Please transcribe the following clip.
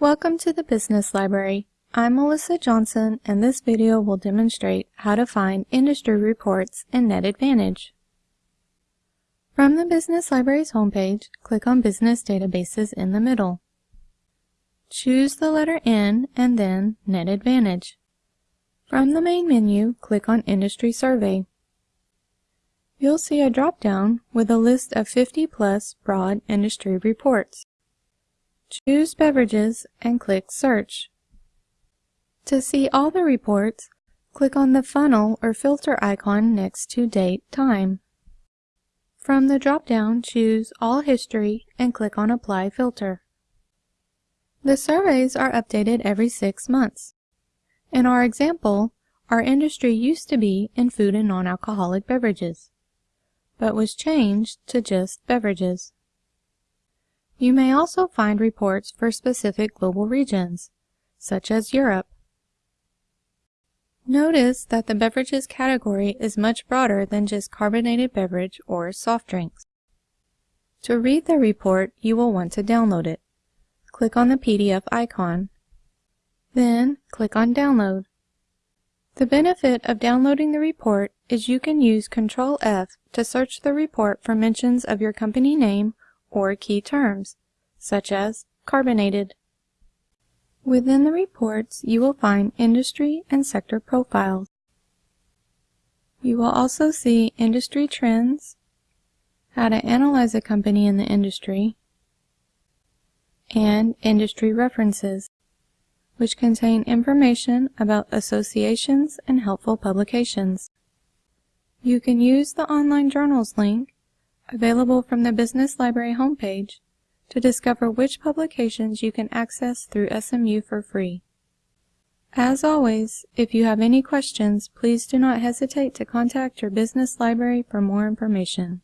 Welcome to the Business Library. I'm Melissa Johnson and this video will demonstrate how to find industry reports in NetAdvantage. From the Business Library's homepage, click on Business Databases in the middle. Choose the letter N and then NetAdvantage. From the main menu, click on Industry Survey. You'll see a drop-down with a list of 50 plus broad industry reports. Choose Beverages and click Search. To see all the reports, click on the funnel or filter icon next to Date Time. From the drop-down, choose All History and click on Apply Filter. The surveys are updated every six months. In our example, our industry used to be in food and non-alcoholic beverages, but was changed to just beverages. You may also find reports for specific global regions, such as Europe. Notice that the beverages category is much broader than just carbonated beverage or soft drinks. To read the report, you will want to download it. Click on the PDF icon then, click on Download. The benefit of downloading the report is you can use Control F to search the report for mentions of your company name or key terms, such as carbonated. Within the reports, you will find industry and sector profiles. You will also see industry trends, how to analyze a company in the industry, and industry references which contain information about associations and helpful publications. You can use the online journals link, available from the Business Library homepage, to discover which publications you can access through SMU for free. As always, if you have any questions, please do not hesitate to contact your business library for more information.